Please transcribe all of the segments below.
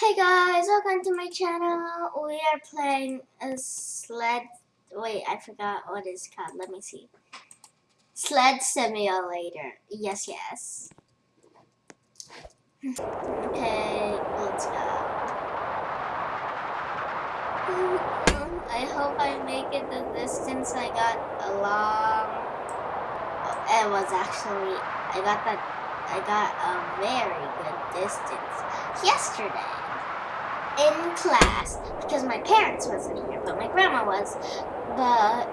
Hey guys, welcome to my channel. We are playing a sled. Wait, I forgot what it's called. Let me see. Sled Simulator. Yes, yes. Okay, let's go. I hope I make it the distance I got along. It was actually, I got that, I got a very good distance yesterday in class because my parents wasn't here, but my grandma was. But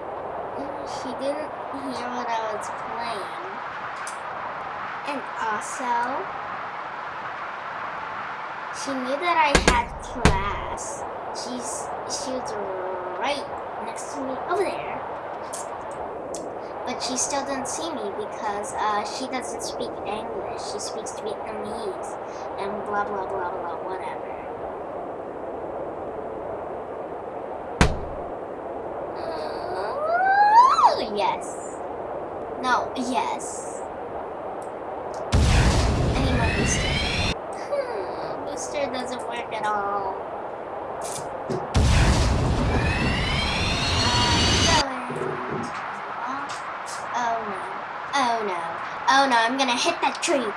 she didn't hear what I was playing. And also, she knew that I had class. She's she was right next to me over there. But she still didn't see me because uh, she doesn't speak English. She speaks Vietnamese and blah blah blah blah whatever. Yes. No, yes. I need more booster. Hmm, booster doesn't work at all. Uh, oh no. Oh no. Oh no, I'm gonna hit that tree.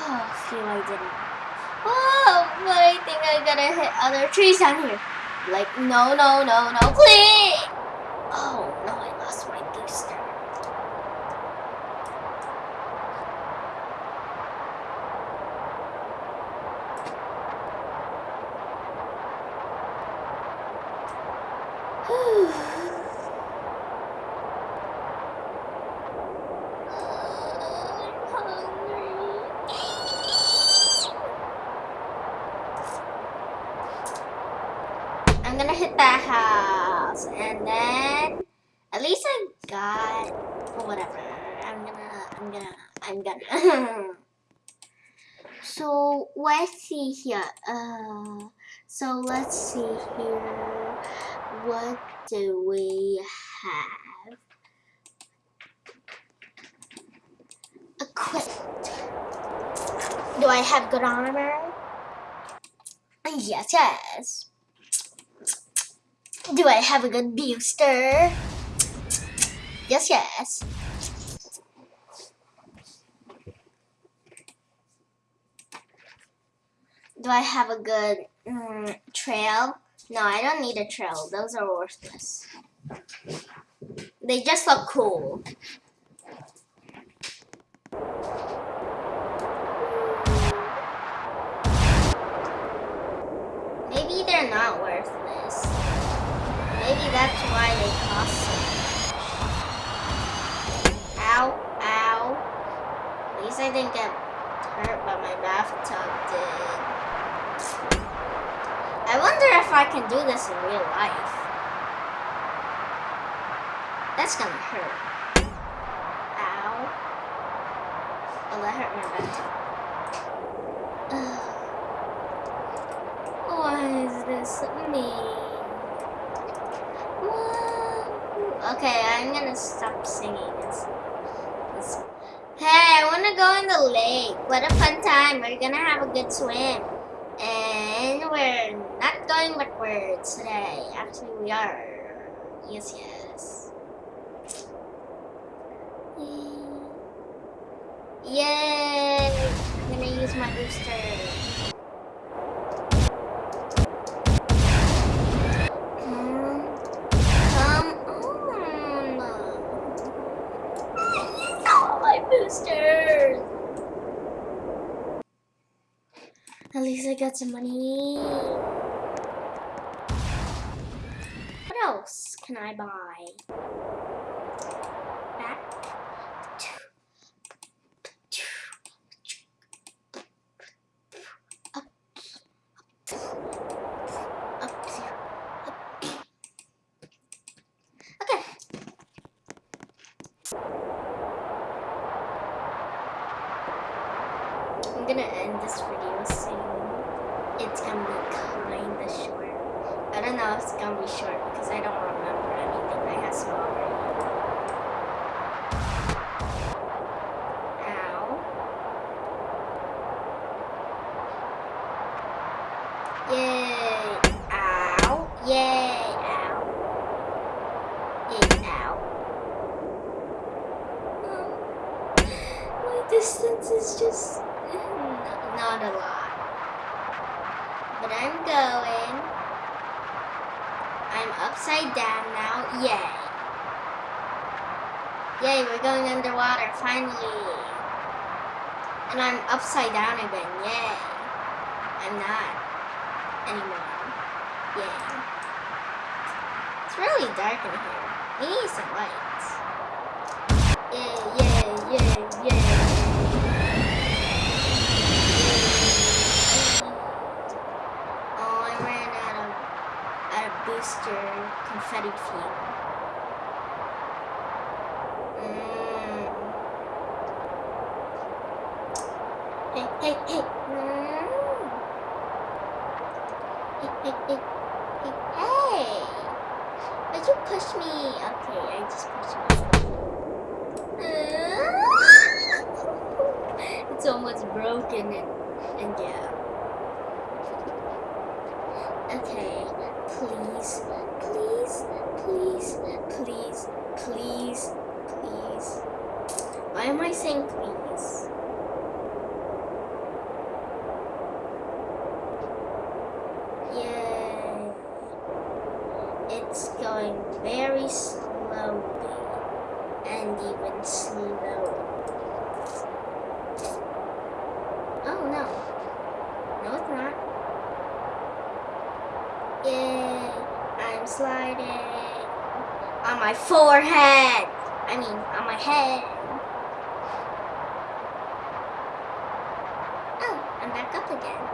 Oh, phew, I didn't. Oh, but I think I'm gonna hit other trees down here. Like, no, no, no, no, please! Oh no, I lost my booster. I'm gonna hit that house and then at least I got whatever. I'm gonna I'm gonna I'm gonna So let's see here. Uh so let's see here. What do we have? Equipped. Do I have good armor? Yes, yes. Do I have a good booster? Yes, yes. Do I have a good mm, trail? No, I don't need a trail. Those are worthless. They just look cool. Maybe they're not worthless. Maybe that's why they cost so much. Ow, ow. At least I didn't get hurt, but my bathtub did. Wonder if I can do this in real life. That's gonna hurt. Ow. Oh, that hurt my back. Ugh. Why is this me? Okay, I'm gonna stop singing. It's... Hey, I wanna go in the lake. What a fun time. We're gonna have a good swim. And we're going backwards today. Actually, we are. Yes, yes. Yay! I'm gonna use my booster. boosters. At least I got some money. Else can I buy? Back. Okay. I'm gonna end this video soon. It's gonna be kinda short. I don't know it's gonna be short because I don't remember anything I have smaller. Ow. Yay. Ow. Yay. Ow. Yay. Ow. Hmm. My distance is just hmm, not a lot. But I'm going. Upside down now. Yay. Yay, we're going underwater, finally. And I'm upside down again, yay. I'm not anymore. Yay. It's really dark in here. We need some lights. Hey, hey, hey. Mm. Hey, hey, hey, hey, hey. But you push me. Okay, I just pushed myself. it's almost broken and, and yeah. Okay, please, please, please, please, please, please. Why am I saying please? Yay. It's going very slowly and even slower. Oh no. No, it's not. Yay. I'm sliding on my forehead. I mean, on my head. Oh, I'm back up again.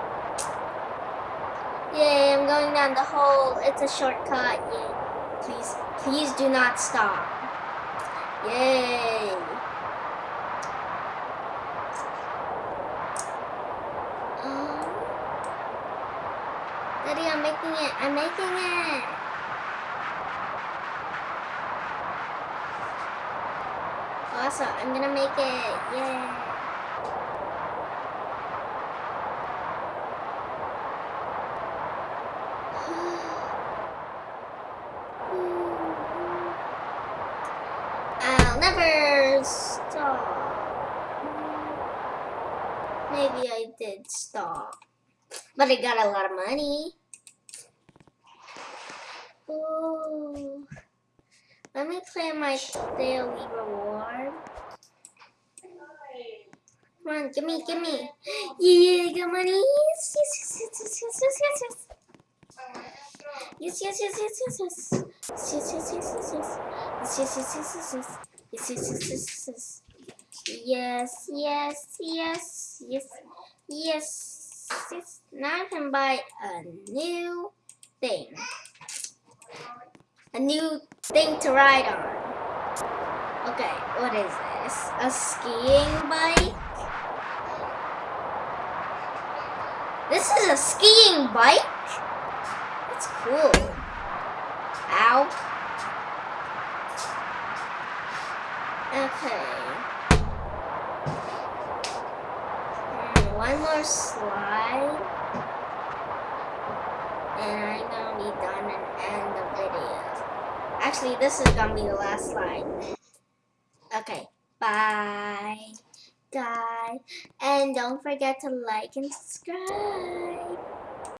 Yay, I'm going down the hole. It's a shortcut. Yay. Please, please do not stop. Yay. Um, Daddy, I'm making it. I'm making it. Awesome. I'm gonna make it. Yay. I'll never stop. Maybe I did stop. But I got a lot of money. Ooh. Let me claim my daily reward. Come on, give me, give me. Yeah, got money. Yes, yes, yes, yes, yes, yes, yes, yes. Yes, yes, yes, yes, yes, yes. Yes, yes, yes, yes, yes. Yes, yes, yes, yes, yes, yes. Yes, yes, yes, yes, yes. Yes, yes, yes. Now I can buy a new thing. A new thing to ride on. Okay, what is this? A skiing bike? This is a skiing bike? That's cool. Ow. Okay. One more slide. And I'm gonna be done and end the video. Actually, this is gonna be the last slide. Okay. Bye. Guys. And don't forget to like and subscribe.